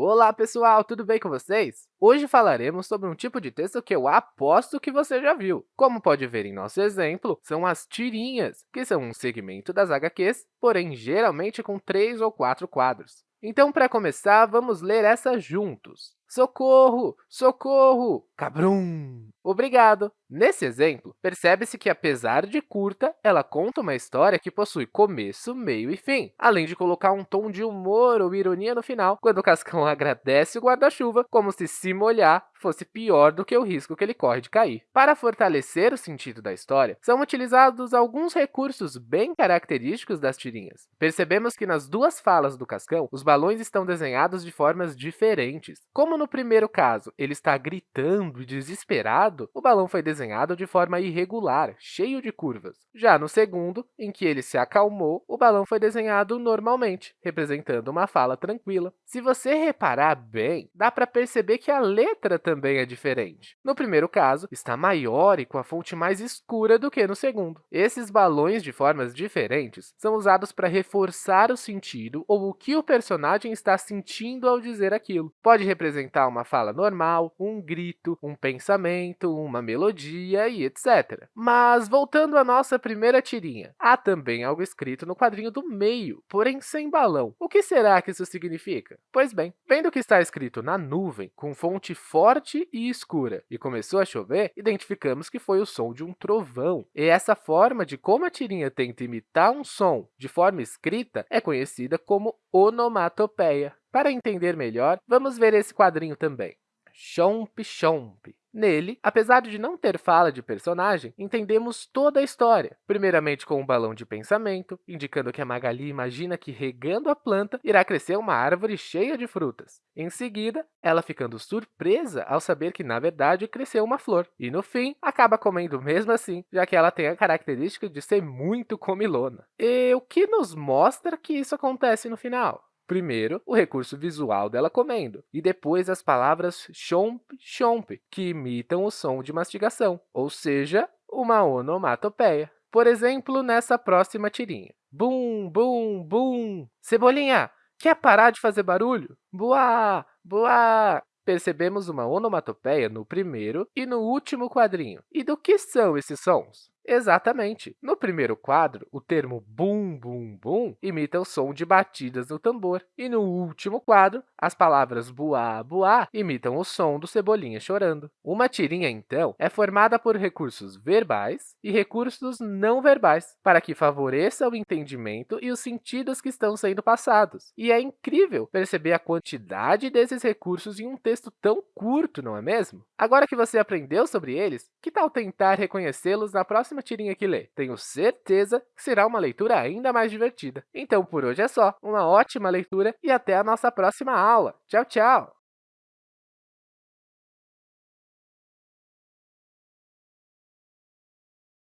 Olá, pessoal! Tudo bem com vocês? Hoje falaremos sobre um tipo de texto que eu aposto que você já viu. Como pode ver em nosso exemplo, são as tirinhas, que são um segmento das HQs, porém geralmente com três ou quatro quadros. Então, para começar, vamos ler essa juntos. Socorro! Socorro! Cabrum! Obrigado! Nesse exemplo, percebe-se que, apesar de curta, ela conta uma história que possui começo, meio e fim, além de colocar um tom de humor ou ironia no final, quando o Cascão agradece o guarda-chuva como se se molhar fosse pior do que o risco que ele corre de cair. Para fortalecer o sentido da história, são utilizados alguns recursos bem característicos das tirinhas. Percebemos que nas duas falas do Cascão, os balões estão desenhados de formas diferentes. Como no primeiro caso, ele está gritando e desesperado, o balão foi desenhado de forma irregular, cheio de curvas. Já no segundo, em que ele se acalmou, o balão foi desenhado normalmente, representando uma fala tranquila. Se você reparar bem, dá para perceber que a letra também é diferente. No primeiro caso, está maior e com a fonte mais escura do que no segundo. Esses balões de formas diferentes são usados para reforçar o sentido ou o que o personagem está sentindo ao dizer aquilo. Pode representar uma fala normal, um grito, um pensamento, uma melodia e etc. Mas, voltando à nossa primeira tirinha, há também algo escrito no quadrinho do meio, porém sem balão. O que será que isso significa? Pois bem, vendo que está escrito na nuvem, com fonte forte e escura, e começou a chover, identificamos que foi o som de um trovão. E essa forma de como a tirinha tenta imitar um som de forma escrita é conhecida como onomatopeia. Para entender melhor, vamos ver esse quadrinho também. Chomp, chomp. Nele, apesar de não ter fala de personagem, entendemos toda a história. Primeiramente com um balão de pensamento, indicando que a Magali imagina que regando a planta irá crescer uma árvore cheia de frutas. Em seguida, ela ficando surpresa ao saber que, na verdade, cresceu uma flor. E, no fim, acaba comendo mesmo assim, já que ela tem a característica de ser muito comilona. E o que nos mostra que isso acontece no final? Primeiro, o recurso visual dela comendo, e depois as palavras chomp, chomp, que imitam o som de mastigação, ou seja, uma onomatopeia. Por exemplo, nessa próxima tirinha. Bum, bum, bum. Cebolinha, quer parar de fazer barulho? Boa, boa. Percebemos uma onomatopeia no primeiro e no último quadrinho. E do que são esses sons? Exatamente. No primeiro quadro, o termo bum, bum, bum imita o som de batidas no tambor. E no último quadro, as palavras buá, buá imitam o som do Cebolinha chorando. Uma tirinha, então, é formada por recursos verbais e recursos não verbais, para que favoreça o entendimento e os sentidos que estão sendo passados. E é incrível perceber a quantidade desses recursos em um texto tão curto, não é mesmo? Agora que você aprendeu sobre eles, que tal tentar reconhecê-los na próxima próxima tirinha que ler. Tenho certeza que será uma leitura ainda mais divertida. Então, por hoje é só. Uma ótima leitura e até a nossa próxima aula. Tchau, tchau!